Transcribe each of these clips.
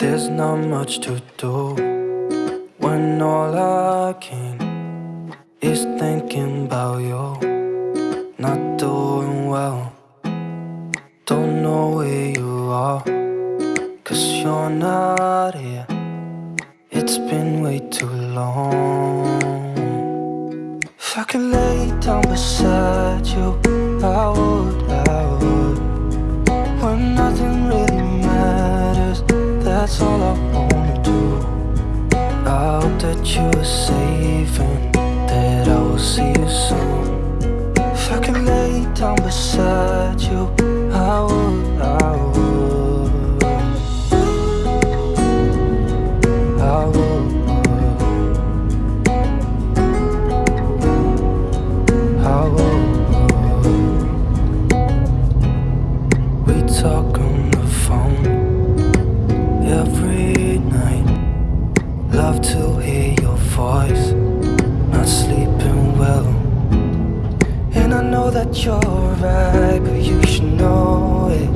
There's not much to do when all I can is thinking about you. Not doing well, don't know where you are, cause you're not here. It's been way too long. If I could lay down beside you, that's all I wanna do. I hope that you are safe and that I will see you soon. If I could lay down beside you, I would, I would. I would. I would. We talk on the phone every night. Love to hear your voice. Not sleeping well. And I know that you're right, but you should know it.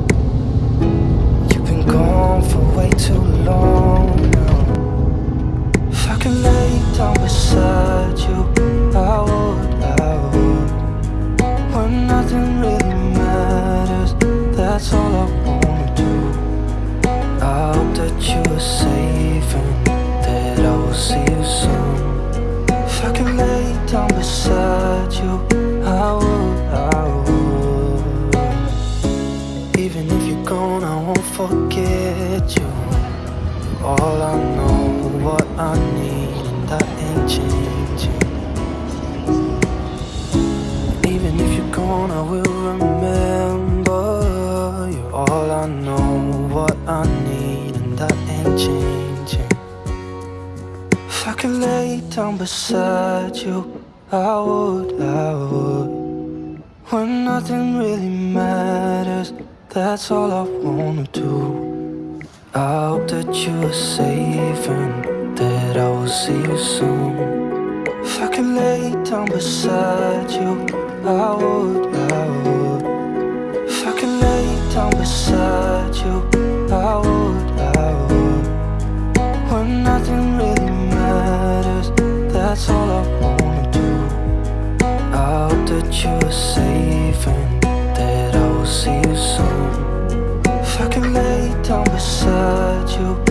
You've been gone for way too soon. If I could lay down beside you, I would, I would. Even if you're gone, I won't forget you. All I know, what I need, and that ain't. Even if you're gone, I will could lay down beside you, I would, I would. When nothing really matters, that's all I wanna do. I hope that you are safe and that I will see you soon. If I could lay down beside you, I would, I would. If I could lay down beside you, I would, I would. When nothing that's all I wanna do. I hope that you are safe and that I will see you soon. If I could lay down beside you,